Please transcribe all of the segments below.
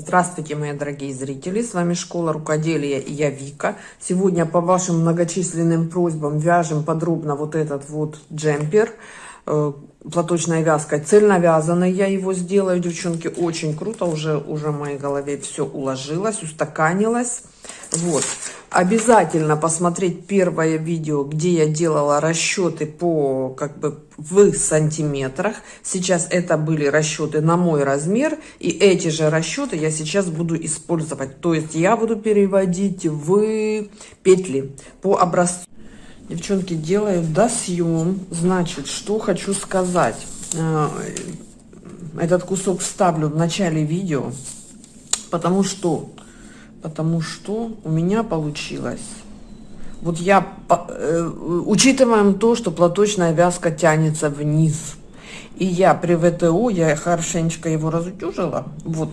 Здравствуйте, мои дорогие зрители! С вами Школа Рукоделия и я Вика. Сегодня по вашим многочисленным просьбам вяжем подробно вот этот вот джемпер. Платочной вязкой, цельновязанный я его сделаю, девчонки, очень круто. Уже, уже в моей голове все уложилось, устаканилось. Вот. Обязательно посмотреть первое видео, где я делала расчеты по, как бы, в сантиметрах. Сейчас это были расчеты на мой размер. И эти же расчеты я сейчас буду использовать. То есть я буду переводить в петли по образцу. Девчонки, делаю досъем. Значит, что хочу сказать. Э, этот кусок вставлю в начале видео. Потому что потому что у меня получилось. Вот я, э, учитываем то, что платочная вязка тянется вниз, и я при ВТО, я хорошенечко его разутюжила, вот,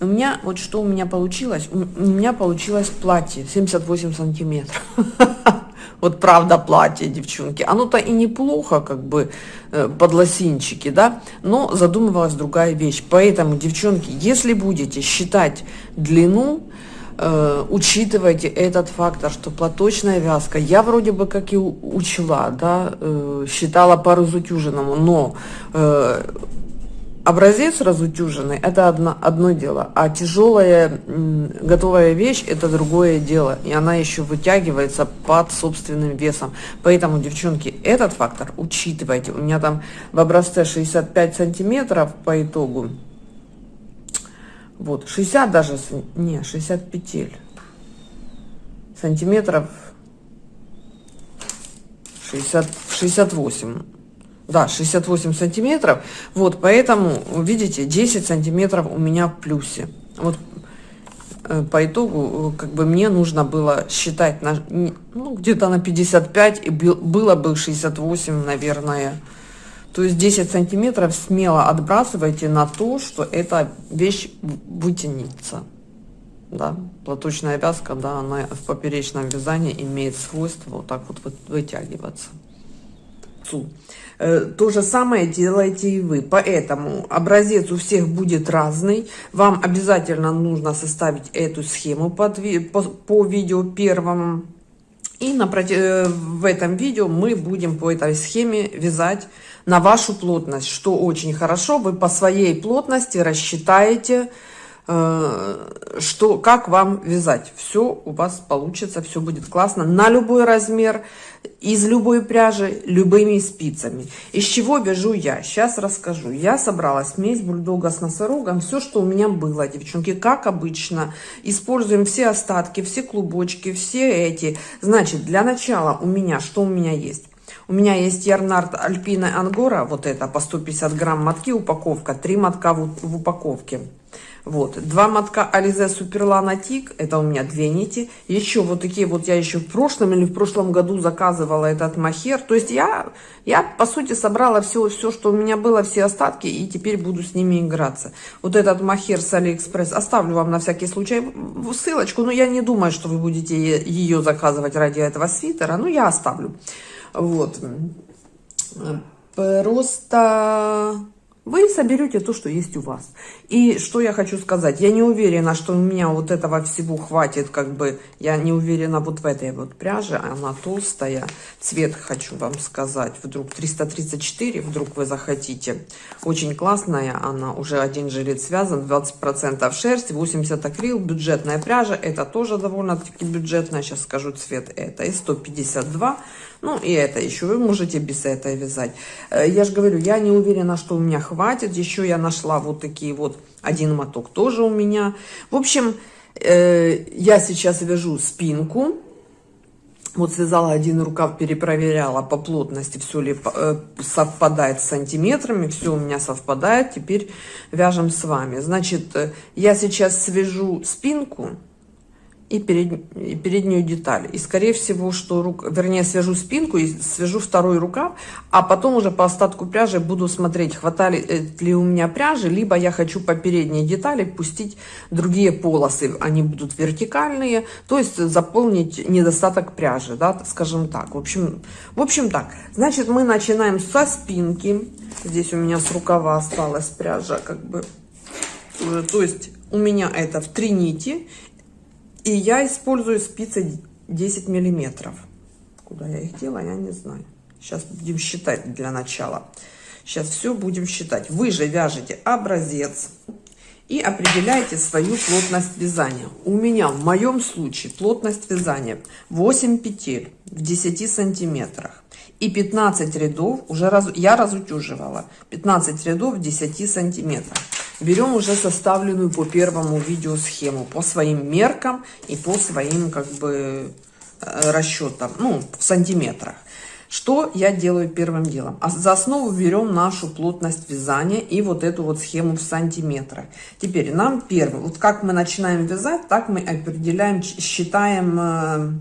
у меня, вот что у меня получилось, у меня получилось платье 78 сантиметров. Вот правда платье, девчонки. Оно-то и неплохо, как бы, э, под лосинчики, да, но задумывалась другая вещь. Поэтому, девчонки, если будете считать длину, э, учитывайте этот фактор, что платочная вязка, я вроде бы как и учла, да, э, считала по разутюженному, но образец разутюженный это одно, одно дело, а тяжелая готовая вещь это другое дело, и она еще вытягивается под собственным весом. Поэтому, девчонки, этот фактор учитывайте. У меня там в образце 65 сантиметров по итогу. Вот, 60 даже, не, 60 петель. Сантиметров 60, 68. Да, 68 сантиметров. Вот, поэтому, видите, 10 сантиметров у меня в плюсе. Вот э, по итогу, как бы мне нужно было считать на, ну, где-то на 55, и было бы 68, наверное, то есть 10 сантиметров смело отбрасывайте на то, что эта вещь вытянется. Да, платочная вязка, да, она в поперечном вязании имеет свойство вот так вот вытягиваться. Э, то же самое делаете и вы. Поэтому образец у всех будет разный. Вам обязательно нужно составить эту схему под, по, по видео первому. И напротив, э, в этом видео мы будем по этой схеме вязать на вашу плотность, что очень хорошо. Вы по своей плотности рассчитаете, э, что, как вам вязать. Все у вас получится, все будет классно. На любой размер, из любой пряжи, любыми спицами. Из чего вяжу я? Сейчас расскажу. Я собрала смесь бульдога с носорогом. Все, что у меня было, девчонки, как обычно. Используем все остатки, все клубочки, все эти. Значит, для начала у меня, что у меня есть? У меня есть Ярнард Альпина Ангора, вот это по 150 грамм мотки упаковка, 3 мотка в, в упаковке. Вот, два мотка Ализе Суперлана Тик, это у меня две нити. Еще вот такие вот я еще в прошлом или в прошлом году заказывала этот махер. То есть я, я по сути собрала все, все, что у меня было, все остатки, и теперь буду с ними играться. Вот этот мохер с Алиэкспресс, оставлю вам на всякий случай ссылочку, но я не думаю, что вы будете ее заказывать ради этого свитера, но я оставлю. Вот. Просто вы соберете то, что есть у вас. И что я хочу сказать, я не уверена, что у меня вот этого всего хватит, как бы, я не уверена вот в этой вот пряже, она толстая, цвет хочу вам сказать, вдруг 334, вдруг вы захотите, очень классная она, уже один жилет связан, 20% шерсть, 80 акрил, бюджетная пряжа, это тоже довольно-таки бюджетная, сейчас скажу цвет, это и 152, ну и это еще, вы можете без этой вязать. Э, я же говорю, я не уверена, что у меня хватит, еще я нашла вот такие вот один моток тоже у меня. В общем, э, я сейчас вяжу спинку. Вот связала один рукав, перепроверяла по плотности, все ли э, совпадает с сантиметрами. Все у меня совпадает. Теперь вяжем с вами. Значит, я сейчас свяжу спинку и, перед, и переднюю деталь. И скорее всего, что, рук, вернее, свяжу спинку и свяжу второй рукав, а потом уже по остатку пряжи буду смотреть, хватает э, ли у меня пряжи, либо я хочу по передней детали пустить другие полосы, они будут вертикальные, то есть заполнить недостаток пряжи, да, скажем так. В общем, в общем так, значит, мы начинаем со спинки. Здесь у меня с рукава осталась пряжа, как бы уже. То есть у меня это в 3 нити. И я использую спицы 10 миллиметров. Куда я их делаю, я не знаю. Сейчас будем считать для начала. Сейчас все будем считать. Вы же вяжете образец и определяете свою плотность вязания. У меня в моем случае плотность вязания 8 петель в 10 сантиметрах и 15 рядов уже раз, я разутюживала 15 рядов в 10 сантиметрах берем уже составленную по первому видео схему по своим меркам и по своим как бы э, расчетам ну в сантиметрах что я делаю первым делом? А за основу берем нашу плотность вязания и вот эту вот схему в сантиметрах. Теперь нам первым, вот как мы начинаем вязать, так мы определяем, считаем э,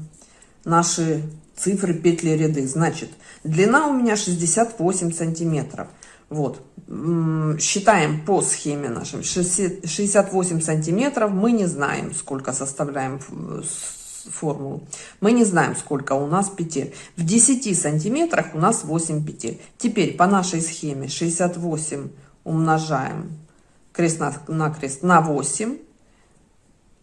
наши цифры петли ряды. Значит, длина у меня 68 сантиметров. Вот, считаем по схеме нашим 68 сантиметров. Мы не знаем, сколько составляем формулу. Мы не знаем, сколько у нас петель. В 10 сантиметрах у нас 8 петель. Теперь по нашей схеме 68 умножаем крест на, на крест на 8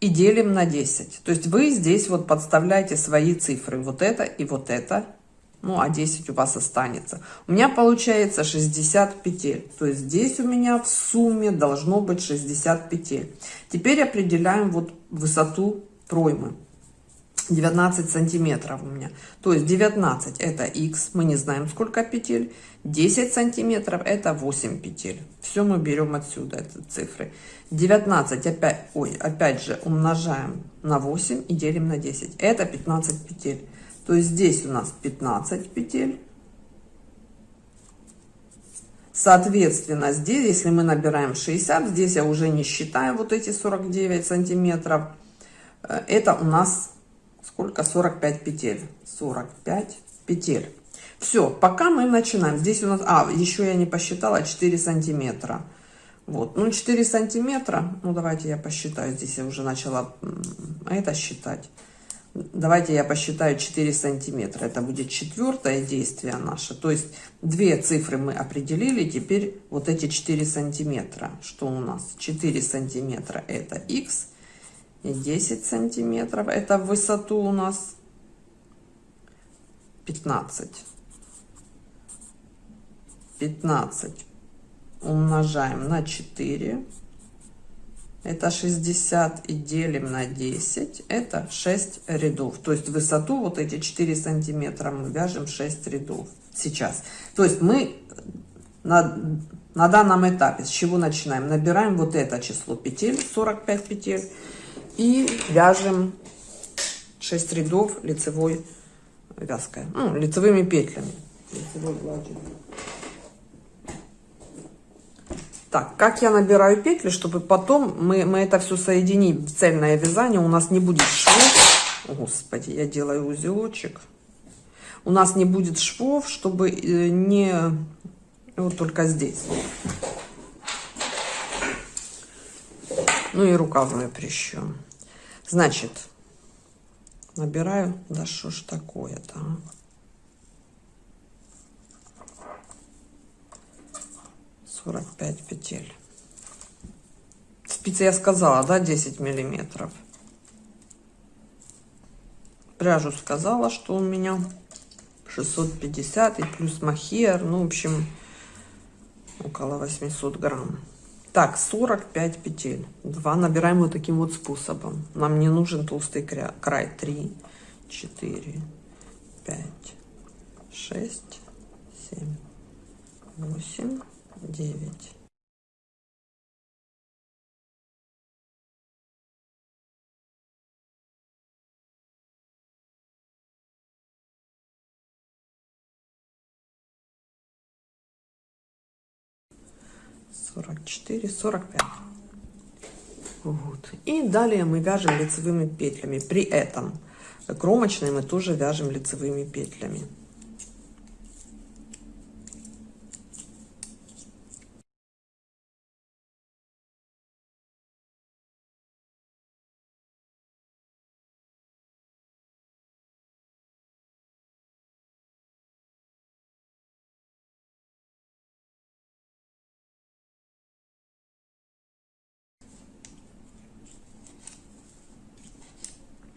и делим на 10. То есть вы здесь вот подставляете свои цифры. Вот это и вот это. Ну, а 10 у вас останется. У меня получается 60 петель. То есть здесь у меня в сумме должно быть 60 петель. Теперь определяем вот высоту проймы. 19 сантиметров у меня. То есть 19 это x, мы не знаем сколько петель. 10 сантиметров это 8 петель. Все мы берем отсюда, это цифры. 19 опять, ой, опять же умножаем на 8 и делим на 10. Это 15 петель. То есть здесь у нас 15 петель. Соответственно, здесь, если мы набираем 60, здесь я уже не считаю вот эти 49 сантиметров. Э, это у нас сколько? 45 петель. 45 петель. Все пока мы начинаем. Здесь у нас а еще я не посчитала 4 сантиметра. Вот ну 4 сантиметра. Ну давайте я посчитаю. Здесь я уже начала это считать давайте я посчитаю 4 сантиметра это будет четвертое действие наше то есть две цифры мы определили теперь вот эти 4 сантиметра что у нас 4 сантиметра это x и 10 сантиметров. Это высоту у нас 15. 15 умножаем на 4. Это 60 и делим на 10. Это 6 рядов. То есть высоту вот эти 4 сантиметра мы вяжем 6 рядов сейчас. То есть мы на, на данном этапе с чего начинаем? Набираем вот это число петель, 45 петель. И вяжем 6 рядов лицевой вязкой, ну, лицевыми петлями. Так, как я набираю петли, чтобы потом мы, мы это все соединим в цельное вязание, у нас не будет швов. Господи, я делаю узелочек. У нас не будет швов, чтобы э, не... Вот только здесь. Ну и рукавную прищем. Значит, набираю, да что ж такое-то, а? Сорок пять петель. Спицы я сказала, да, 10 миллиметров. Пряжу сказала, что у меня 650 и плюс махер, ну, в общем, около 800 грамм. Так, 45 петель. 2 набираем вот таким вот способом. Нам не нужен толстый край. 3, 4, 5, 6, 7, 8, 9. 44, 45. Вот. И далее мы вяжем лицевыми петлями. При этом кромочные мы тоже вяжем лицевыми петлями.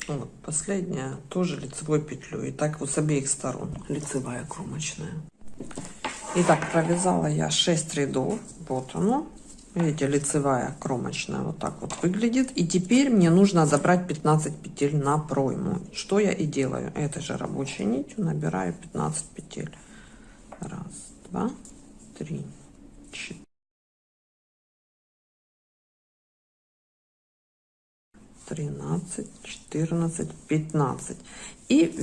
Вот последняя тоже лицевой петлей. И так вот с обеих сторон лицевая кромочная. Итак, провязала я 6 рядов. Вот оно. Видите, лицевая кромочная вот так вот выглядит. И теперь мне нужно забрать 15 петель на пройму. Что я и делаю. Этой же рабочей нитью набираю 15 петель. Раз, два, три, четыре. 13 14 15 и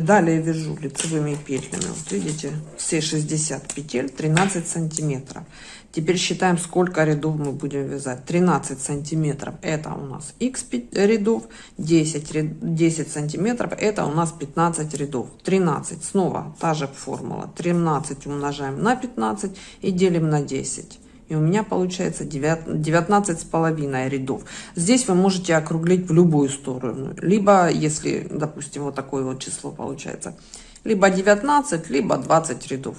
далее вяжу лицевыми петлями. Вот видите все 60 петель 13 сантиметров. Теперь считаем сколько рядов мы будем вязать. 13 сантиметров это у нас x рядов. 10 10 сантиметров это у нас 15 рядов. 13 снова та же формула. 13 умножаем на 15 и делим на 10 и у меня получается 19 с половиной рядов. Здесь вы можете округлить в любую сторону либо если допустим вот такое вот число получается либо 19 либо 20 рядов.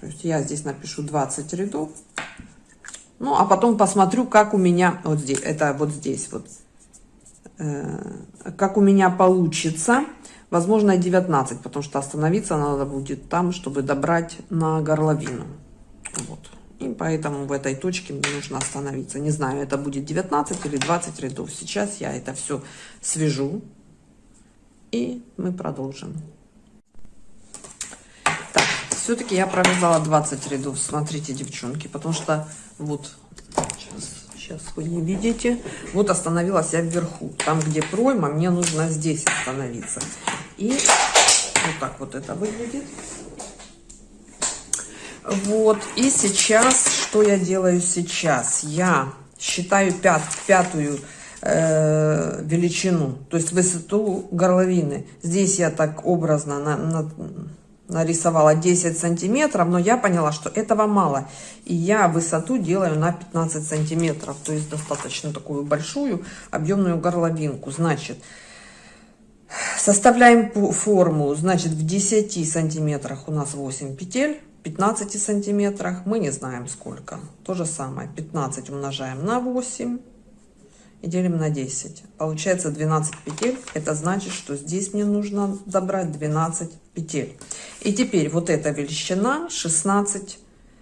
То есть я здесь напишу 20 рядов ну а потом посмотрю как у меня вот здесь это вот здесь вот э, как у меня получится возможно 19 потому что остановиться надо будет там чтобы добрать на горловину. Вот и поэтому в этой точке мне нужно остановиться. Не знаю, это будет 19 или 20 рядов. Сейчас я это все свяжу. И мы продолжим. Так, все-таки я провязала 20 рядов. Смотрите, девчонки, потому что вот сейчас, сейчас вы не видите. Вот остановилась я вверху. Там, где пройма, мне нужно здесь остановиться. И вот так вот это выглядит. Вот, и сейчас, что я делаю сейчас? Я считаю пят, пятую э, величину, то есть высоту горловины. Здесь я так образно на, на, нарисовала 10 сантиметров, но я поняла, что этого мало. И я высоту делаю на 15 сантиметров, то есть достаточно такую большую объемную горловинку. Значит, составляем форму, значит, в 10 сантиметрах у нас 8 петель 15 сантиметрах мы не знаем сколько. То же самое 15 умножаем на 8 и делим на 10 получается 12 петель это значит что здесь мне нужно добрать 12 петель. И теперь вот эта величина 16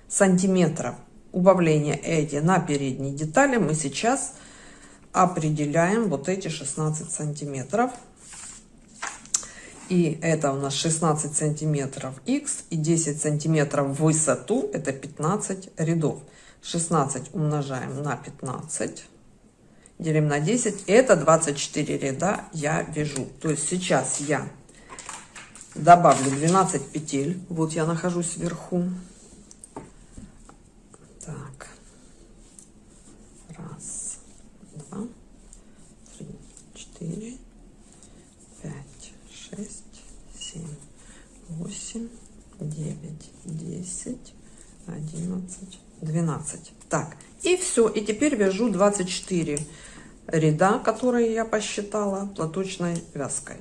сантиметров. Убавление эти на передней детали мы сейчас определяем вот эти 16 сантиметров и это у нас 16 сантиметров x и 10 сантиметров в высоту это 15 рядов. 16 умножаем на 15 делим на 10 это 24 ряда я вяжу. То есть сейчас я добавлю 12 петель. Вот я нахожусь вверху. Так. Раз два три четыре шесть, семь, восемь, девять, десять, одиннадцать, двенадцать. Так, и все. И теперь вяжу 24 ряда, которые я посчитала платочной вязкой.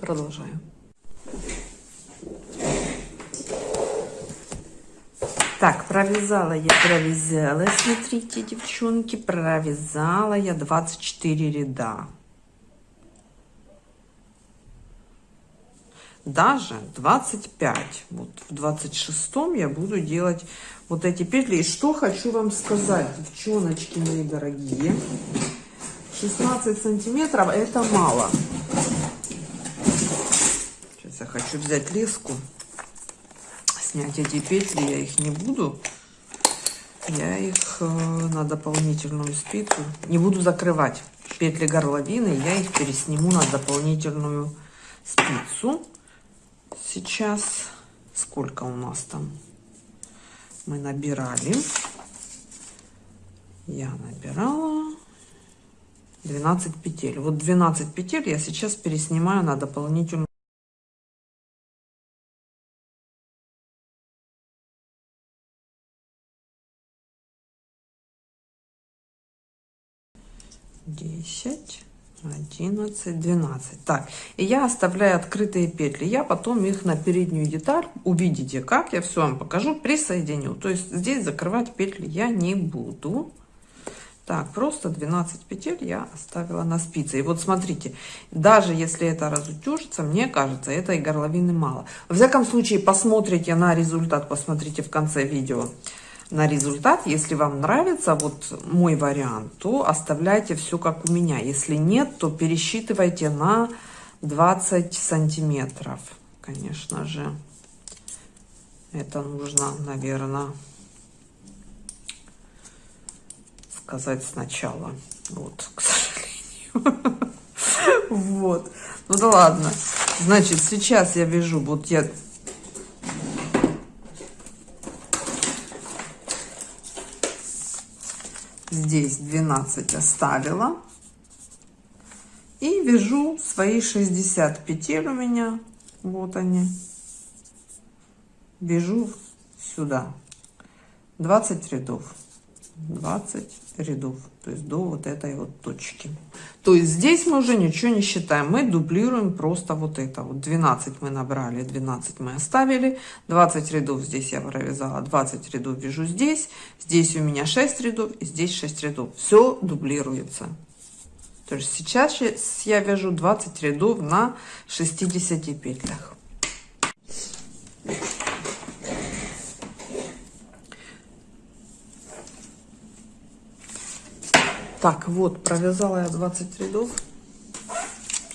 Продолжаю. Так, провязала я, провязала, смотрите, девчонки, провязала я 24 ряда. Даже 25 вот в 26 я буду делать вот эти петли. И что хочу вам сказать девчоночки мои дорогие. 16 сантиметров это мало. Сейчас я хочу взять леску снять эти петли я их не буду. Я их э, на дополнительную спицу не буду закрывать. Петли горловины я их пересниму на дополнительную спицу сейчас сколько у нас там? Мы набирали. Я набирала. 12 петель. Вот 12 петель я сейчас переснимаю на дополнительную десять 11 12 так и я оставляю открытые петли. Я потом их на переднюю деталь увидите как я все вам покажу присоединю. То есть здесь закрывать петли я не буду. Так, просто 12 петель я оставила на спице. И вот смотрите, даже если это разутюжится, мне кажется, этой горловины мало. Во всяком случае, посмотрите на результат, посмотрите в конце видео на результат. Если вам нравится вот мой вариант, то оставляйте все как у меня. Если нет, то пересчитывайте на 20 сантиметров, конечно же. Это нужно, наверное, сказать сначала. Вот, к сожалению. Вот. Ну да ладно. Значит, сейчас я вяжу, вот я здесь 12 оставила. И вяжу свои 60 петель у меня. Вот они. Вяжу сюда. 20 рядов. 20 рядов, то есть до вот этой вот точки. То есть здесь мы уже ничего не считаем, мы дублируем просто вот это. Вот 12 мы набрали, 12 мы оставили, 20 рядов здесь я провязала, 20 рядов вяжу здесь, здесь у меня 6 рядов, и здесь 6 рядов. Все дублируется. То есть сейчас я вяжу 20 рядов на 60 петлях. Так, вот, провязала я 20 рядов,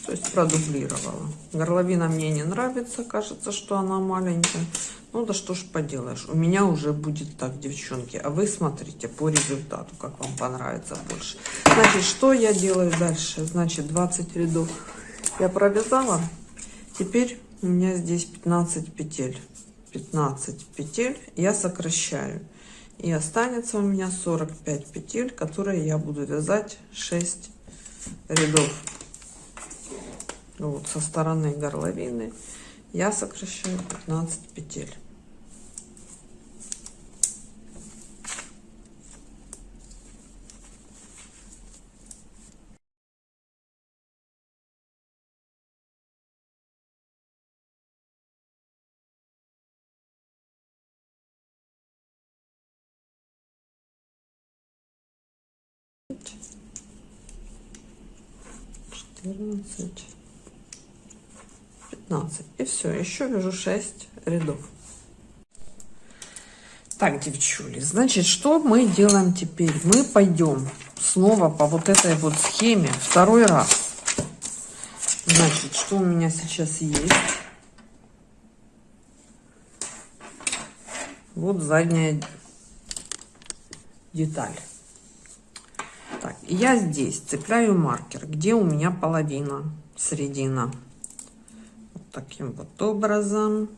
то есть продублировала. Горловина мне не нравится, кажется, что она маленькая. Ну да что ж поделаешь, у меня уже будет так, девчонки. А вы смотрите по результату, как вам понравится больше. Значит, что я делаю дальше? Значит, 20 рядов я провязала. Теперь у меня здесь 15 петель. 15 петель я сокращаю. И останется у меня 45 петель, которые я буду вязать 6 рядов. Вот со стороны горловины я сокращаю 15 петель. Четырнадцать, пятнадцать. И все, еще вяжу 6 рядов. Так, девчули, значит, что мы делаем теперь? Мы пойдем снова по вот этой вот схеме второй раз. Значит, что у меня сейчас есть? Вот задняя деталь. Я здесь цепляю маркер, где у меня половина, середина. Вот таким вот образом.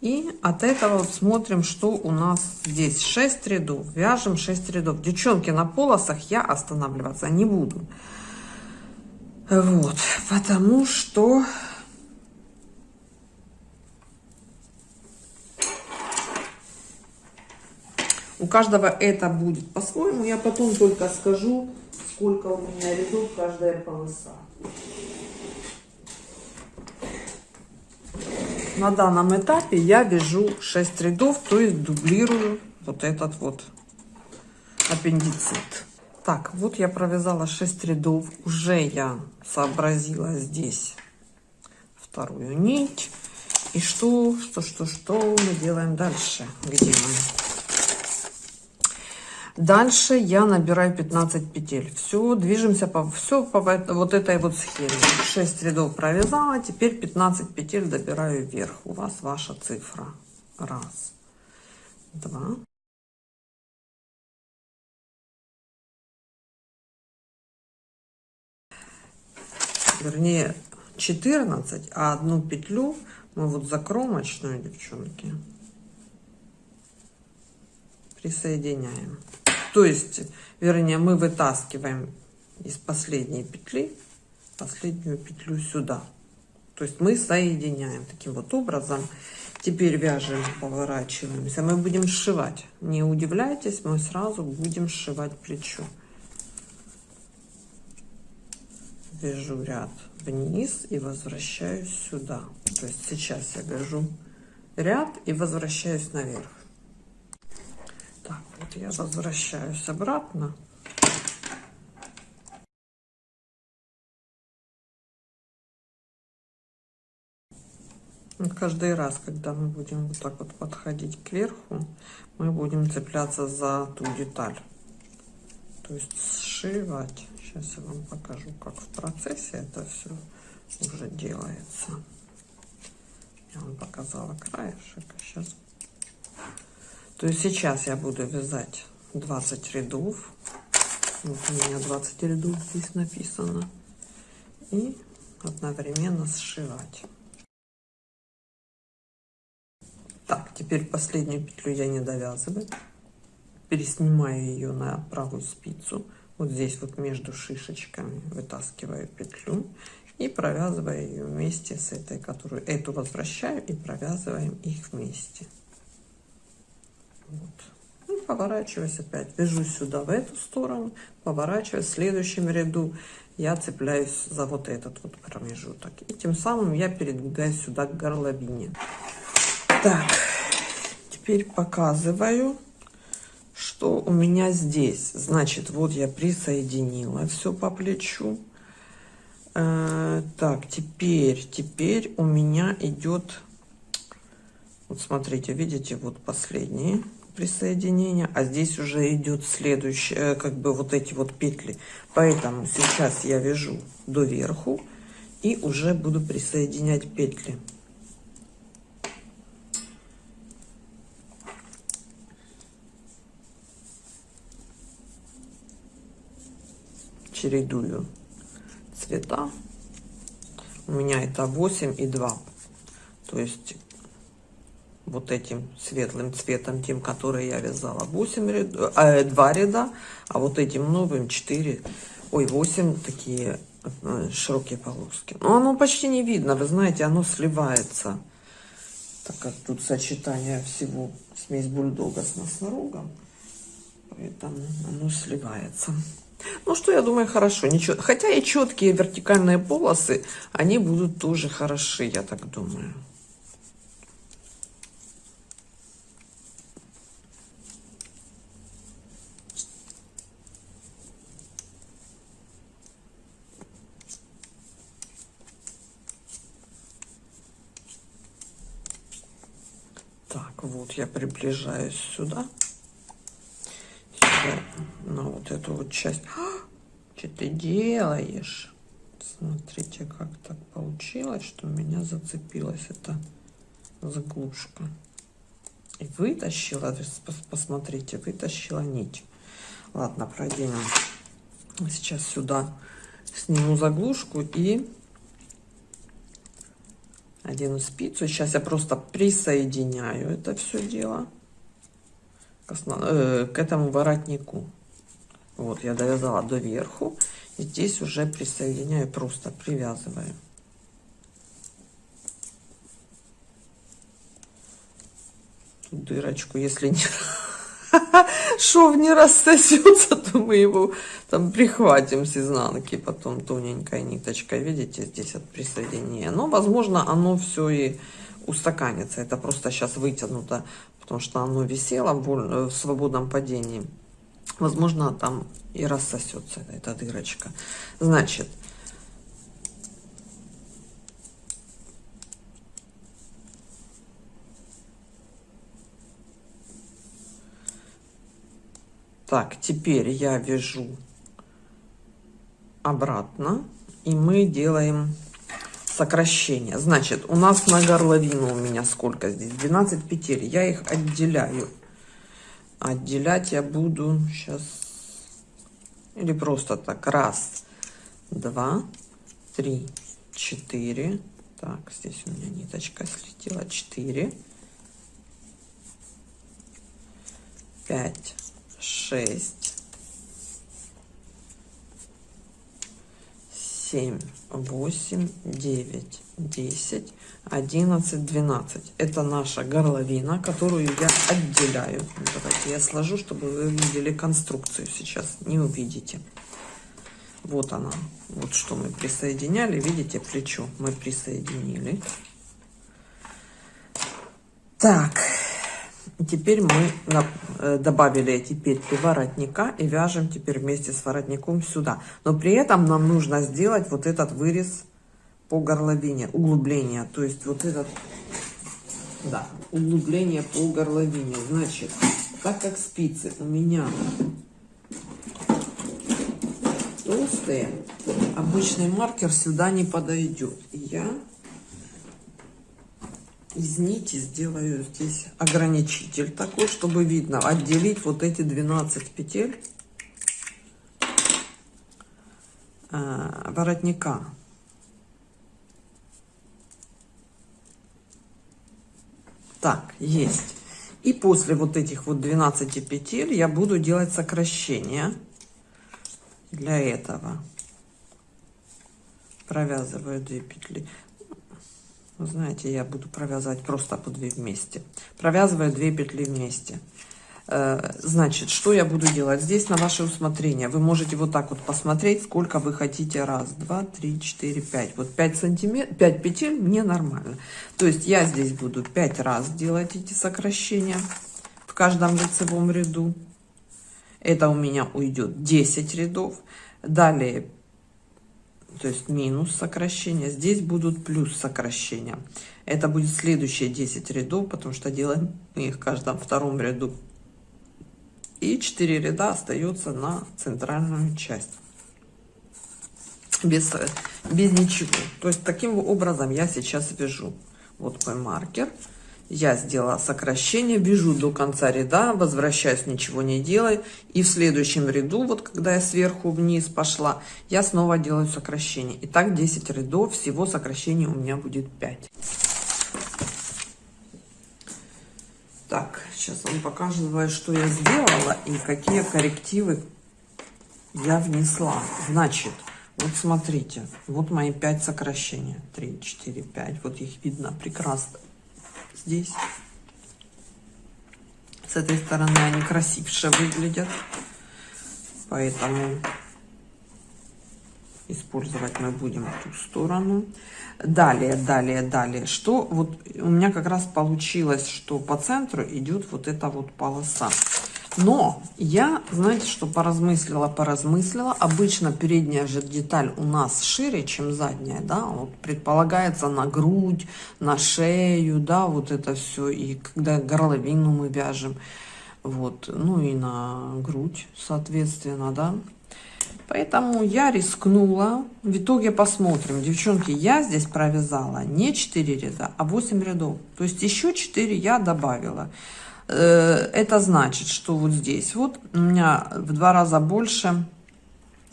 И от этого смотрим, что у нас здесь 6 рядов. Вяжем 6 рядов. Девчонки, на полосах я останавливаться не буду. Вот, потому что У каждого это будет по-своему. Я потом только скажу, сколько у меня рядов каждая полоса. На данном этапе я вяжу 6 рядов, то есть дублирую вот этот вот аппендицит. Так, вот я провязала 6 рядов. Уже я сообразила здесь вторую нить. И что, что, что, что мы делаем дальше? Где мы? Дальше я набираю 15 петель. Все, движемся по, все по вот этой вот схеме. 6 рядов провязала, теперь 15 петель добираю вверх. У вас ваша цифра. Раз, два. Вернее, 14, а одну петлю мы вот за кромочную, девчонки, присоединяем. То есть, вернее, мы вытаскиваем из последней петли последнюю петлю сюда. То есть мы соединяем таким вот образом. Теперь вяжем, поворачиваемся. Мы будем сшивать. Не удивляйтесь, мы сразу будем сшивать плечо. Вяжу ряд вниз и возвращаюсь сюда. То есть сейчас я вяжу ряд и возвращаюсь наверх так вот я возвращаюсь обратно каждый раз, когда мы будем вот так вот подходить кверху, мы будем цепляться за ту деталь. То есть сшивать. Сейчас я вам покажу, как в процессе это все уже делается. Я вам показала краешек, а сейчас то есть сейчас я буду вязать 20 рядов. Вот у меня 20 рядов здесь написано. И одновременно сшивать. Так, теперь последнюю петлю я не довязываю. Переснимаю ее на правую спицу. Вот здесь вот между шишечками вытаскиваю петлю и провязываю ее вместе с этой, которую эту возвращаю и провязываем их вместе. Вот. И поворачиваюсь опять, вяжу сюда в эту сторону, поворачиваюсь в следующем ряду, я цепляюсь за вот этот вот промежуток. И тем самым я передвигаюсь сюда к горловине. Так, теперь показываю, что у меня здесь. Значит, вот я присоединила все по плечу. Э, так, теперь, теперь у меня идет, вот смотрите, видите, вот последние присоединения, а здесь уже идет следующее, э, как бы вот эти вот петли. Поэтому сейчас я вяжу до верху и уже буду присоединять петли. чередую цвета. У меня это 8 и 2. То есть вот этим светлым цветом, тем, который я вязала, 8 ряд, э, 2 ряда, а вот этим новым 4, ой, 8 такие э, широкие полоски. Но оно почти не видно, вы знаете, оно сливается, так как тут сочетание всего, смесь бульдога с носорогом, поэтому оно сливается. Ну, что я думаю, хорошо. Ничего. Хотя и четкие вертикальные полосы, они будут тоже хороши, я так думаю. Так, вот я приближаюсь сюда на вот эту вот часть. А, что ты делаешь? Смотрите, как так получилось, что у меня зацепилась эта заглушка. И вытащила, посмотрите, вытащила нить. Ладно, проденем. Сейчас сюда сниму заглушку и одену спицу. Сейчас я просто присоединяю это все дело к, основ... э, к этому воротнику. Вот, я довязала до верху. И здесь уже присоединяю, просто привязываю. Дырочку, если не... шов не рассосется, то мы его там прихватим с изнанки, потом тоненькой ниточкой, видите, здесь от присоединения. Но, возможно, оно все и устаканится. Это просто сейчас вытянуто, потому что оно висело в свободном падении возможно, там и рассосется эта дырочка. Значит, Так, теперь я вяжу обратно, и мы делаем сокращение. Значит, у нас на горловину у меня сколько здесь? 12 петель. Я их отделяю отделять я буду сейчас или просто так раз два три четыре так здесь у меня ниточка слетела четыре пять шесть семь восемь девять десять 11, 12. Это наша горловина, которую я отделяю. Давайте я сложу, чтобы вы видели конструкцию сейчас. Не увидите. Вот она. Вот что мы присоединяли. Видите, плечо мы присоединили. Так. Теперь мы э, добавили эти петли воротника и вяжем теперь вместе с воротником сюда. Но при этом нам нужно сделать вот этот вырез по горловине, углубление. То есть вот этот Да, углубление по горловине. Значит, так как спицы у меня толстые, обычный маркер сюда не подойдет. Я из нити сделаю здесь ограничитель такой, чтобы видно, отделить вот эти 12 петель э, воротника. Так, есть. И после вот этих вот 12 петель я буду делать сокращение для этого. Провязываю 2 петли. Вы знаете, я буду провязывать просто по 2 вместе. Провязываю 2 петли вместе. Э, значит, что я буду делать? Здесь на ваше усмотрение. Вы можете вот так вот посмотреть, сколько вы хотите. Раз, два, три, четыре, пять. Вот 5 сантиметров, 5 петель мне нормально. То есть я здесь буду 5 раз делать эти сокращения в каждом лицевом ряду. Это у меня уйдет 10 рядов. Далее то есть минус сокращения. Здесь будут плюс сокращения. Это будет следующие 10 рядов, потому что делаем их в каждом втором ряду. И 4 ряда остается на центральную часть. Без, без ничего. То есть таким образом я сейчас вяжу. Вот мой маркер я сделала сокращение, вяжу до конца ряда, возвращаюсь, ничего не делаю. И в следующем ряду, вот когда я сверху вниз пошла, я снова делаю сокращение. И так 10 рядов, всего сокращений у меня будет 5. Так, сейчас вам показываю, что я сделала и какие коррективы я внесла. Значит, вот смотрите, вот мои 5 сокращений. 3, 4, 5, вот их видно прекрасно здесь. С этой стороны они красивше выглядят. Поэтому использовать мы будем ту сторону. Далее, далее, далее. Что вот у меня как раз получилось, что по центру идет вот эта вот полоса. Но я, знаете, что поразмыслила, поразмыслила. Обычно передняя же деталь у нас шире, чем задняя, да, вот предполагается на грудь, на шею, да, вот это все. И когда горловину мы вяжем, вот, ну и на грудь, соответственно, да. Поэтому я рискнула. В итоге посмотрим. Девчонки, я здесь провязала не 4 ряда, а 8 рядов. То есть еще 4 я добавила. Э, это значит, что вот здесь вот у меня в два раза больше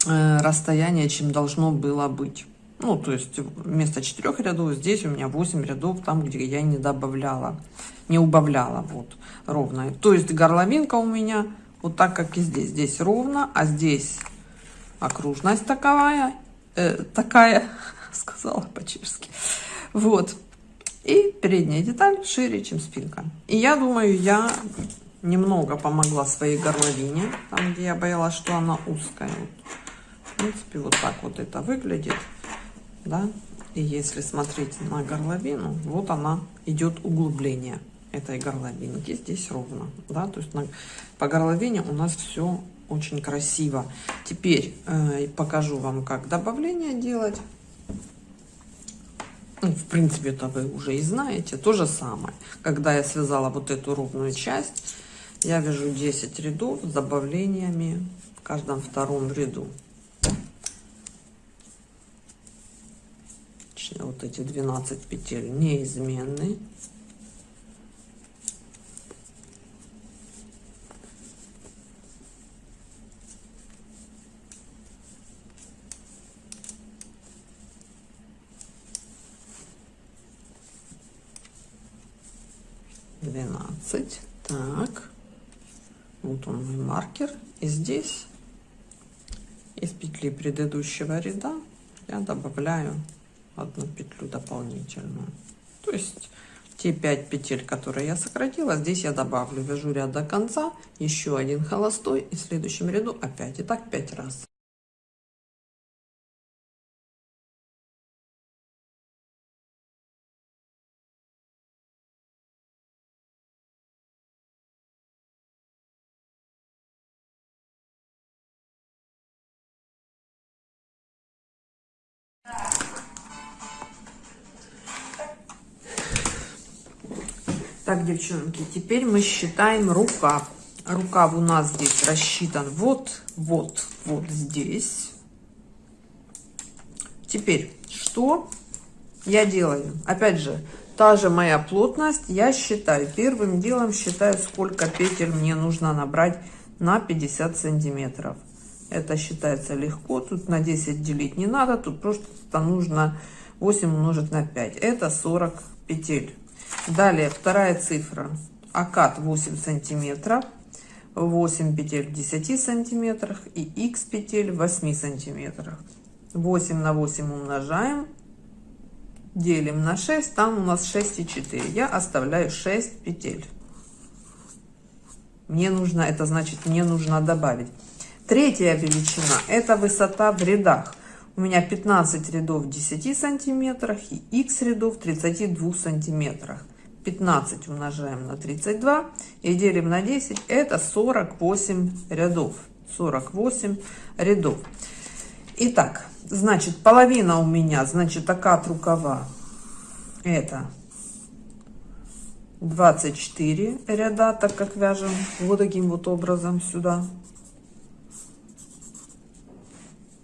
э, расстояние, чем должно было быть. Ну, то есть вместо четырех рядов здесь у меня 8 рядов, там, где я не добавляла, не убавляла, вот, ровно. То есть горловинка у меня вот так, как и здесь. Здесь ровно, а здесь окружность таковая, э, такая, сказала по-чешски. Вот. И передняя деталь шире, чем спинка. И я думаю, я немного помогла своей горловине, там, где я боялась, что она узкая. В принципе, вот так вот это выглядит, да. И если смотреть на горловину, вот она идет углубление этой горловинки. Здесь ровно, да, то есть на, по горловине у нас все очень красиво. Теперь э, покажу вам, как добавление делать. Ну, в принципе, это вы уже и знаете. То же самое. Когда я связала вот эту ровную часть, я вяжу 10 рядов с добавлениями в каждом втором ряду. Вот эти 12 петель неизменны. Двенадцать. Так. Вот он мой маркер. И здесь из петли предыдущего ряда я добавляю одну петлю дополнительную. То есть те 5 петель которые я сократила здесь я добавлю. Вяжу ряд до конца еще один холостой и в следующем ряду опять. И так 5 раз девчонки, теперь мы считаем рукав. Рукав у нас здесь рассчитан вот, вот, вот здесь. Теперь, что я делаю? Опять же, та же моя плотность. Я считаю, первым делом считаю, сколько петель мне нужно набрать на 50 сантиметров. Это считается легко. Тут на 10 делить не надо. Тут просто нужно 8 умножить на 5. Это 40 петель. Далее вторая цифра. Акад 8 сантиметров. 8 петель в 10 сантиметрах и x петель в 8 сантиметрах. 8 на 8 умножаем. Делим на 6. Там у нас 6,4. Я оставляю 6 петель. Мне нужно, это значит, мне нужно добавить. Третья величина, это высота в рядах. У меня 15 рядов в 10 сантиметрах и x рядов в 32 сантиметрах. 15 умножаем на 32 и делим на 10. Это 48 рядов. 48 рядов. Итак, значит, половина у меня, значит, окат рукава. Это 24 ряда, так как вяжем вот таким вот образом сюда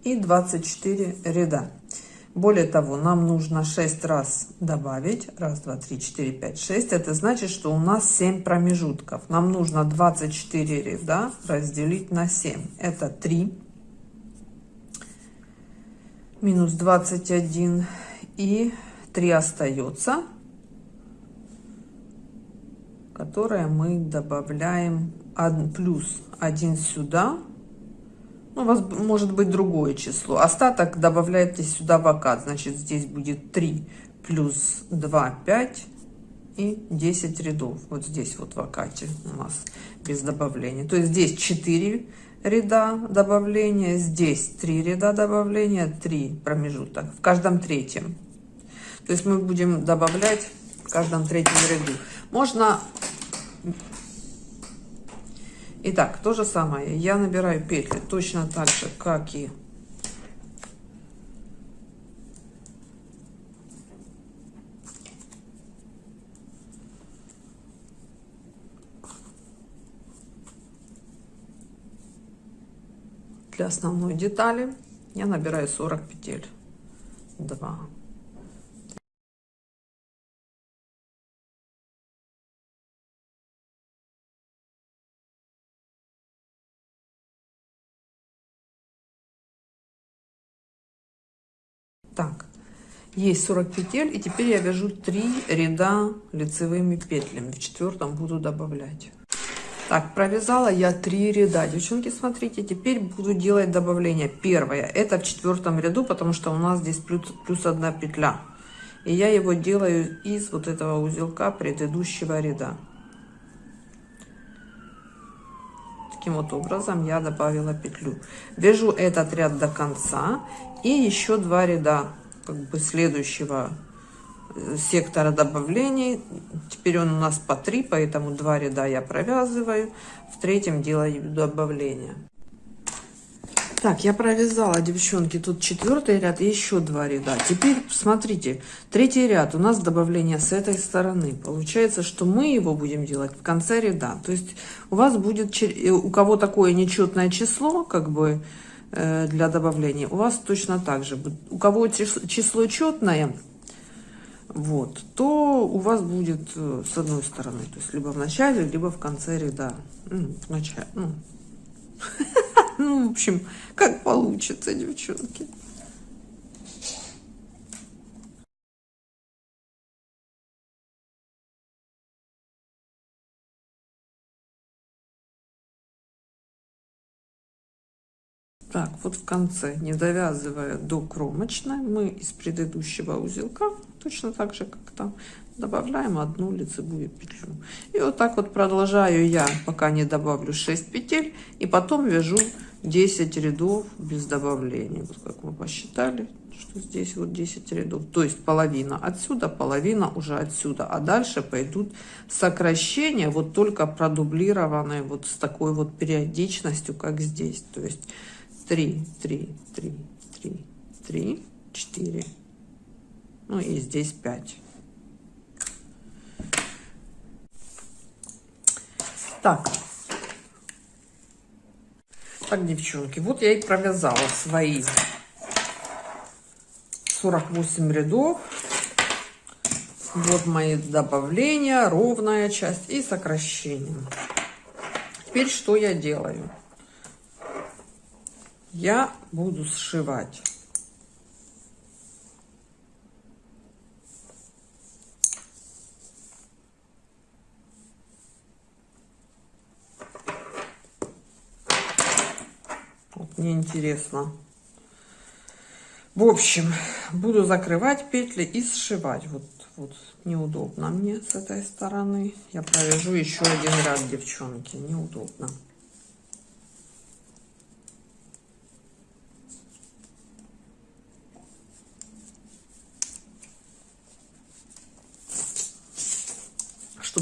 и 24 ряда. Более того, нам нужно 6 раз добавить. Раз, два, три, четыре, пять, шесть. Это значит, что у нас 7 промежутков. Нам нужно 24 ряда разделить на 7. Это 3 минус 21 и 3 остается, которое мы добавляем 1 плюс 1 сюда ну, у вас может быть другое число. Остаток добавляете сюда в окат. Значит, здесь будет 3 плюс 2, 5 и 10 рядов. Вот здесь вот в окате у нас без добавления. То есть здесь 4 ряда добавления, здесь 3 ряда добавления, 3 промежуток в каждом третьем. То есть мы будем добавлять в каждом третьем ряду. Можно Итак, то же самое. Я набираю петли точно так же, как и для основной детали. Я набираю 40 петель. 2, Так, есть 40 петель, и теперь я вяжу 3 ряда лицевыми петлями. В четвертом буду добавлять. Так, провязала я 3 ряда. Девчонки, смотрите, теперь буду делать добавление. Первое, это в четвертом ряду, потому что у нас здесь плюс, плюс одна петля. И я его делаю из вот этого узелка предыдущего ряда. Таким вот образом я добавила петлю. Вяжу этот ряд до конца и еще два ряда как бы следующего э, сектора добавлений. Теперь он у нас по 3, поэтому два ряда я провязываю. В третьем делаю добавление. Так, я провязала, девчонки, тут четвертый ряд и еще два ряда. Теперь смотрите, третий ряд у нас добавление с этой стороны. Получается, что мы его будем делать в конце ряда. То есть у вас будет, э, у кого такое нечетное число, как бы для добавления, у вас точно так же. У кого число четное, вот, то у вас будет э, с одной стороны, то есть либо в начале, либо в конце ряда. В начале, ну. Ну, в общем, как получится, девчонки. Так, вот в конце, не довязывая до кромочной, мы из предыдущего узелка, точно так же, как там, добавляем одну лицевую петлю. И вот так вот продолжаю я, пока не добавлю 6 петель, и потом вяжу 10 рядов без добавления. Вот как мы посчитали, что здесь вот 10 рядов. То есть половина отсюда, половина уже отсюда. А дальше пойдут сокращения, вот только продублированные вот с такой вот периодичностью, как здесь. То есть 3, 3, 3, 3, 3, 4. Ну и здесь 5. Так. Так, девчонки, вот я и провязала свои 48 рядов. Вот мои добавления, ровная часть и сокращение. Теперь что я делаю? Я буду сшивать. Мне интересно. В общем, буду закрывать петли и сшивать. Вот вот неудобно мне с этой стороны. Я провяжу еще один ряд, девчонки. Неудобно.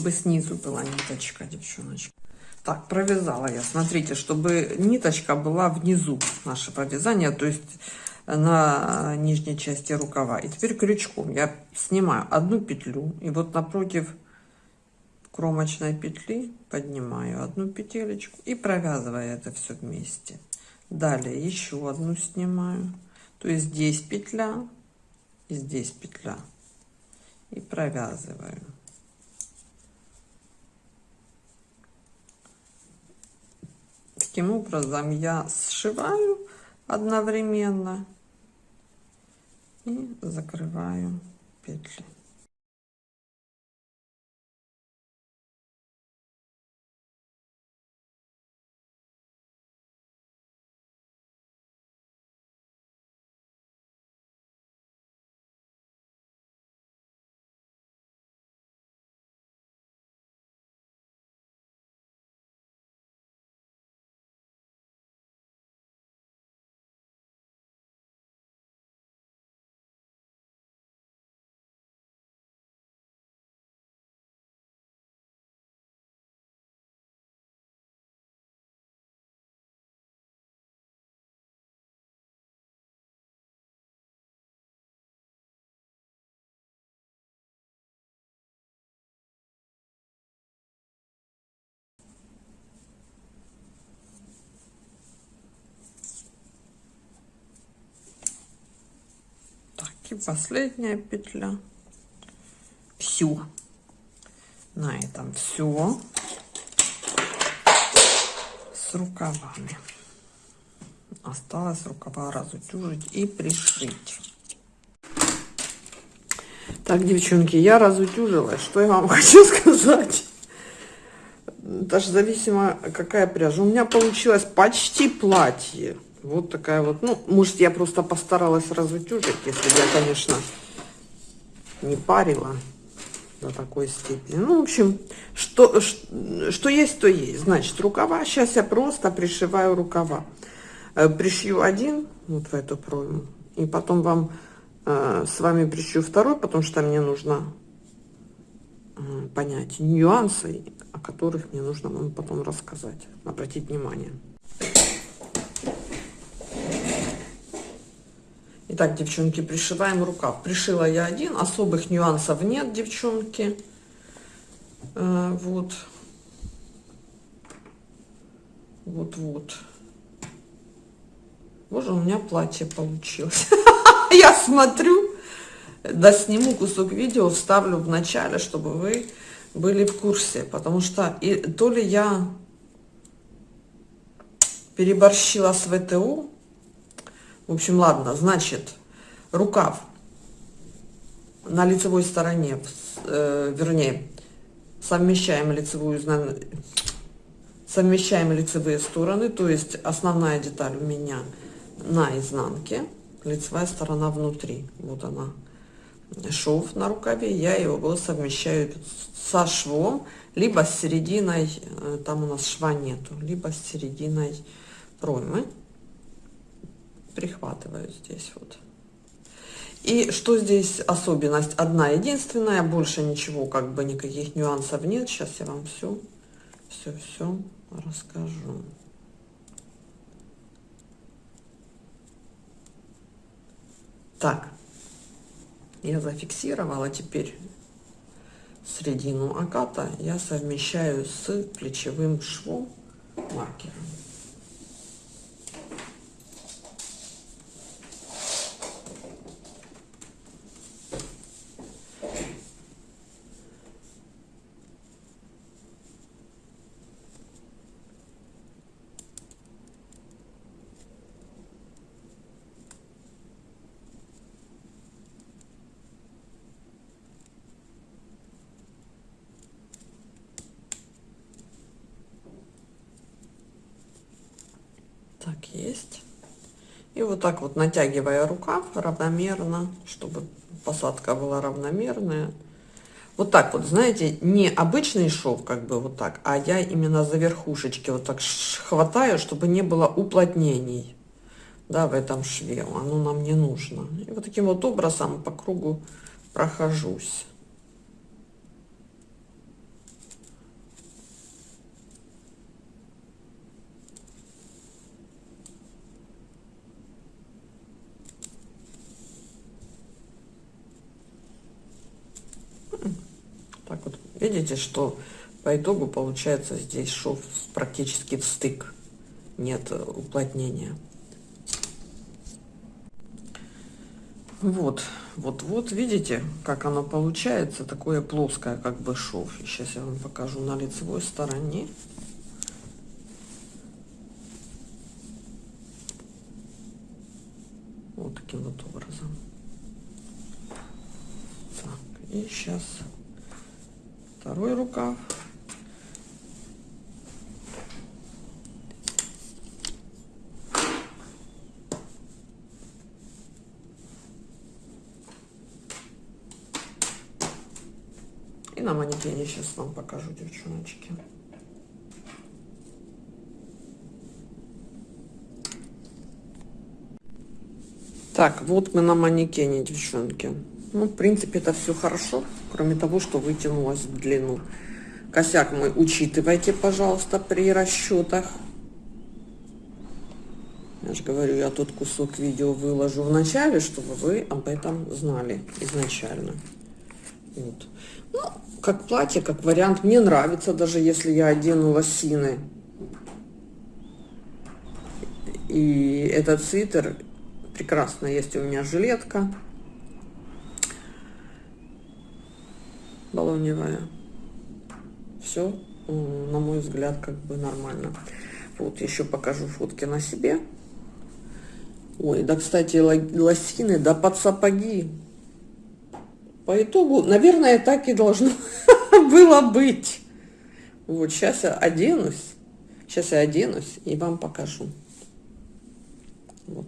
Чтобы снизу была ниточка, девчоночка. Так, провязала я. Смотрите, чтобы ниточка была внизу нашего вязания. То есть на нижней части рукава. И теперь крючком я снимаю одну петлю и вот напротив кромочной петли поднимаю одну петелечку и провязываю это все вместе. Далее еще одну снимаю. То есть здесь петля и здесь петля. И провязываю. Таким образом я сшиваю одновременно и закрываю петли и последняя петля. Все на этом все с рукавами. Осталось рукава разутюжить и пришить. Так девчонки я разутюжила что я вам хочу сказать? Даже зависимо какая пряжа. У меня получилось почти платье вот такая вот. Ну, может, я просто постаралась разутюжить, если я, конечно, не парила до такой степени. Ну, в общем, что, что есть, то есть. Значит, рукава. Сейчас я просто пришиваю рукава. Э, пришью один вот в эту пройму. И потом вам э, с вами пришью второй, потому что мне нужно э, понять нюансы, о которых мне нужно вам потом рассказать. Обратить внимание. Итак, девчонки, пришиваем рукав. Пришила я один, особых нюансов нет, девчонки. Э, вот. Вот-вот. Боже, у меня платье получилось. Я смотрю, да сниму кусок видео, вставлю в начале, чтобы вы были в курсе. Потому что и, то ли я переборщила с ВТУ, в общем, ладно, значит, рукав на лицевой стороне, э, вернее, совмещаем лицевую совмещаем лицевые стороны, то есть основная деталь у меня на изнанке, лицевая сторона внутри. Вот она, шов на рукаве, я его совмещаю со швом, либо с серединой, э, там у нас шва нету, либо с серединой проймы прихватываю здесь вот. И что здесь особенность? Одна единственная, больше ничего, как бы никаких нюансов нет. Сейчас я вам все, все, все расскажу. Так, я зафиксировала, теперь середину аката я совмещаю с плечевым швом маркером. Так, есть. И вот так вот натягивая рукав равномерно, чтобы посадка была равномерная. Вот так вот, знаете, не обычный шов, как бы вот так, а я именно за верхушечки вот так хватаю, чтобы не было уплотнений, да, в этом шве. Оно нам не нужно. И вот таким вот образом по кругу прохожусь. Так вот, видите, что по итогу получается здесь шов практически в стык. Нет уплотнения. Вот, вот, вот, видите, как оно получается, такое плоское, как бы шов. Сейчас я вам покажу на лицевой стороне. Вот таким вот образом. Так, и сейчас второй рукав. И на манекене сейчас вам покажу, девчоночки. Так, вот мы на манекене, девчонки. Ну, в принципе, это все хорошо, кроме того, что вытянулось в длину. Косяк мы учитывайте, пожалуйста, при расчетах. Я же говорю, я тут кусок видео выложу в начале, чтобы вы об этом знали изначально. Вот. Ну, как платье, как вариант, мне нравится, даже если я одену лосины. И этот свитер прекрасно есть у меня жилетка. Баллоневая. Все, на мой взгляд, как бы нормально. Вот, еще покажу фотки на себе. Ой, да, кстати, лосины, да под сапоги. По итогу, наверное, так и должно было быть. Вот, сейчас я оденусь. Сейчас я оденусь и вам покажу. Вот.